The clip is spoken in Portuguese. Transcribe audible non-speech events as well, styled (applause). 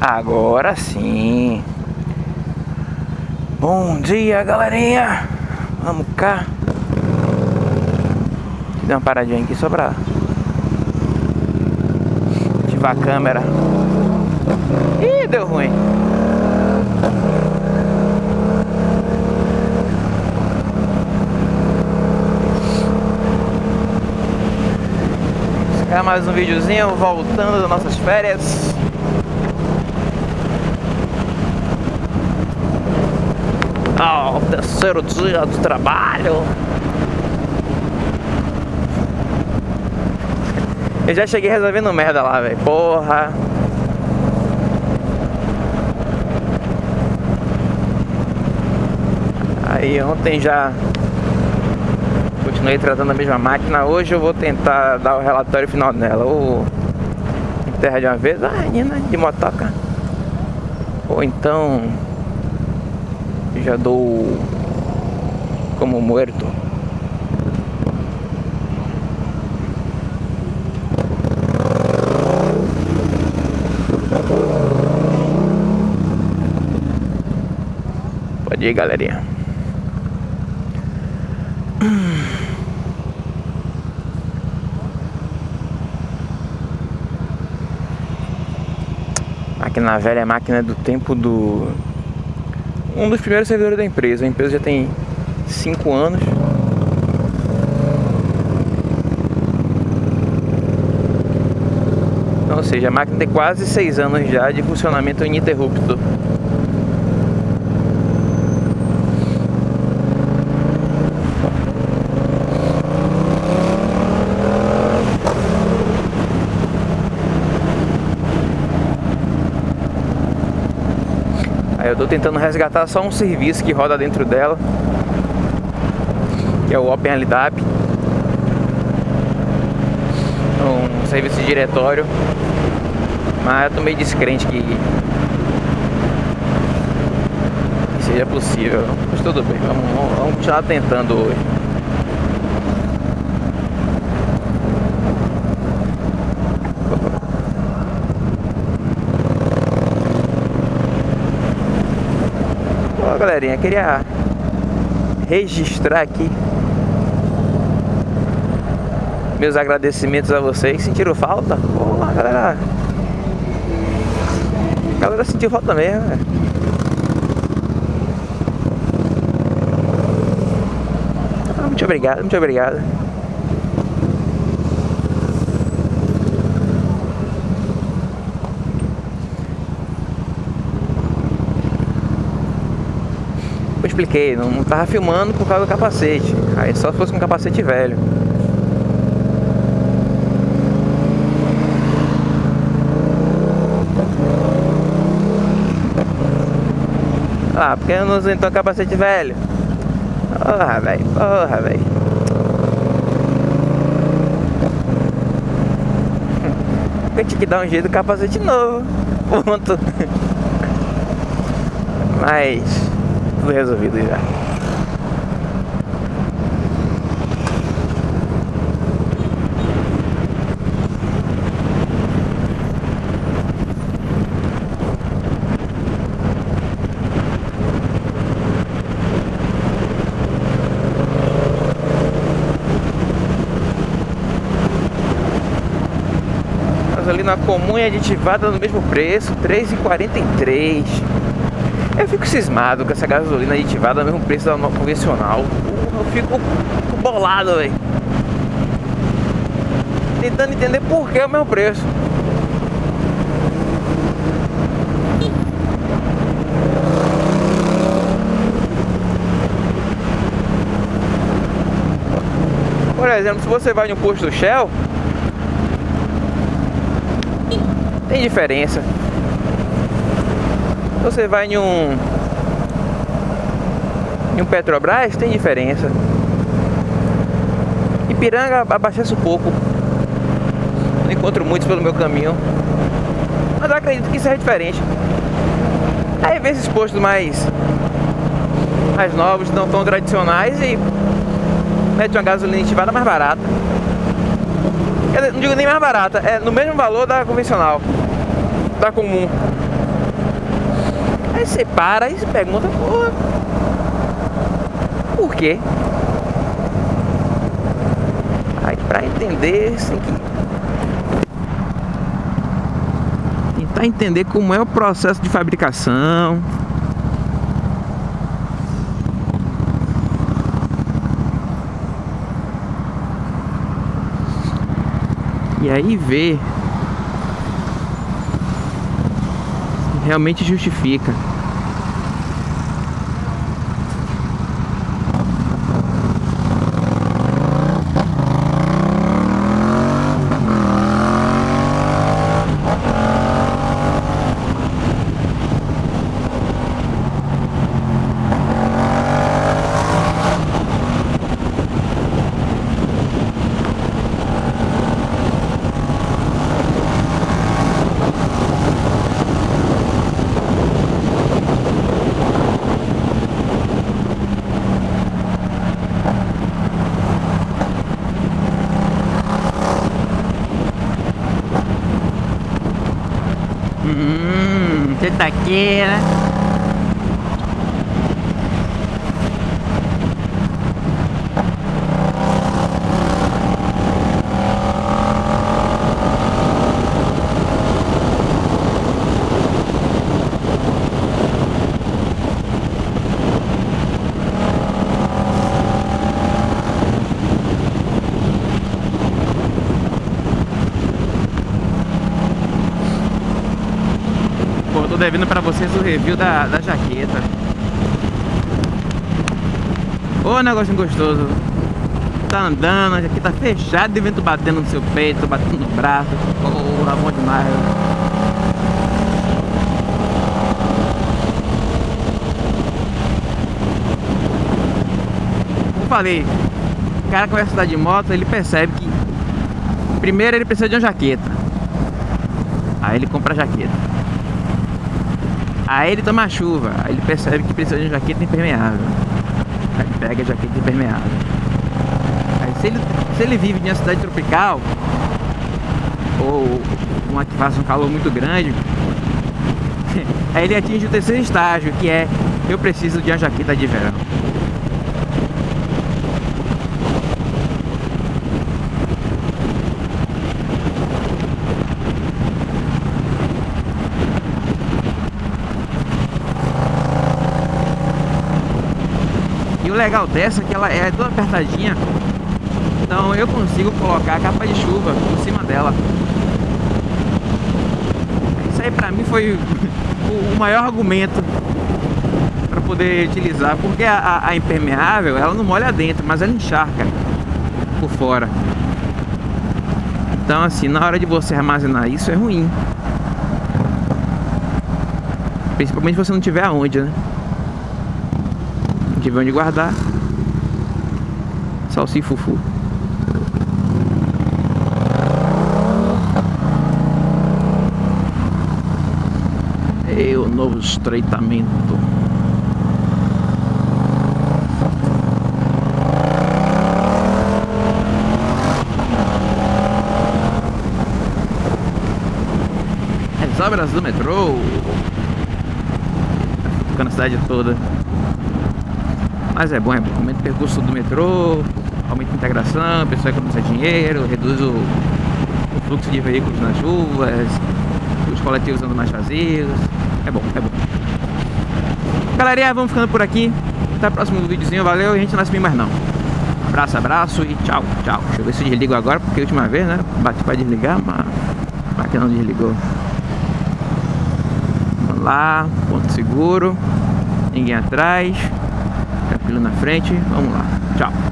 Agora sim. Bom dia, galerinha. Vamos cá. Dá uma paradinha aqui só pra ativar a câmera. Ih, deu ruim. Mais um videozinho voltando das nossas férias. Ah, oh, terceiro dia do trabalho. Eu já cheguei resolvendo merda lá, velho. Porra. Aí ontem já continuei tratando a mesma máquina. Hoje eu vou tentar dar o relatório final dela. Ou enterra de uma vez, ah, Nina, de motoca. Ou então já dou como morto. Pode ir, galerinha. Máquina velha é máquina do tempo do um dos primeiros servidores da empresa. A empresa já tem 5 anos. Ou seja, a máquina tem quase 6 anos já de funcionamento ininterrupto. Eu tô tentando resgatar só um serviço que roda dentro dela Que é o OpenLDAP Um serviço de diretório. Mas eu tô meio descrente que seja possível. Mas tudo bem, vamos, vamos continuar tentando hoje galerinha, queria registrar aqui meus agradecimentos a vocês. Sentiram falta? Pô, galera. A galera sentiu falta mesmo. Ah, muito obrigado, muito obrigado. Expliquei, não, não tava filmando por causa do capacete. Aí só fosse com capacete velho. Ah, porque eu não uso então capacete velho? Porra, velho, porra, velho. (laughs) Eu tinha que dar um jeito do capacete novo. (laughs) Ponto. Mas tudo resolvido já. gasolina comum e aditivada no mesmo preço, R$ 3,43. Eu fico cismado com essa gasolina aditivada, mesmo preço da convencional. Eu fico bolado, velho. Tentando entender por que é o mesmo preço. Por exemplo, se você vai no posto Shell, tem diferença. Você vai em um em um Petrobras tem diferença. Ipiranga abastece um pouco. Não encontro muitos pelo meu caminho. Mas eu acredito que isso é diferente. Aí vem esses postos mais mais novos, não tão tradicionais e mete uma gasolina ativada mais barata. Não digo nem mais barata, é no mesmo valor da convencional, da comum. Aí você para e se pergunta, porra, por quê? Aí pra entender, tem que tentar entender como é o processo de fabricação. E aí ver realmente justifica. Você tá aqui, né? Devendo pra vocês o review da, da jaqueta. Ô, negócio gostoso. Tá andando, a jaqueta fechada e vento batendo no seu peito, batendo no braço. Porra, bom demais. Como falei, o cara começa a andar de moto, ele percebe que primeiro ele precisa de uma jaqueta. Aí ele compra a jaqueta. Aí ele toma chuva, aí ele percebe que precisa de uma jaqueta impermeável. Aí pega a jaqueta impermeável. Aí se ele, se ele vive em uma cidade tropical, ou uma que faça um calor muito grande, (laughs) aí ele atinge o terceiro estágio, que é eu preciso de uma jaqueta de verão. Legal dessa é que ela é toda apertadinha. Então eu consigo colocar a capa de chuva por cima dela. Isso aí pra mim foi o maior argumento para poder utilizar. Porque a, a, impermeável, ela não molha dentro, mas ela encharca por fora. Então assim, na hora de você armazenar isso é ruim. Principalmente se você não tiver aonde, né? Tiver onde guardar. Salsifufu E o novo estreitamento. As obras do metrô. Ficando a cidade toda mas é bom, é bom. Aumenta o percurso do metrô, aumenta a integração, a pessoa economiza dinheiro, reduz o, o fluxo de veículos nas ruas, os coletivos andam mais vazios. É bom, é bom. Galerinha, vamos ficando por aqui. Até o próximo videozinho, valeu e a gente não se mais não. Abraço, abraço e tchau, tchau. Deixa eu ver se eu desligo agora, porque a última vez, né? Bati pra desligar, mas a máquina não desligou. Vamos lá, ponto seguro, ninguém atrás tranquilo na frente. Vamos lá. Tchau.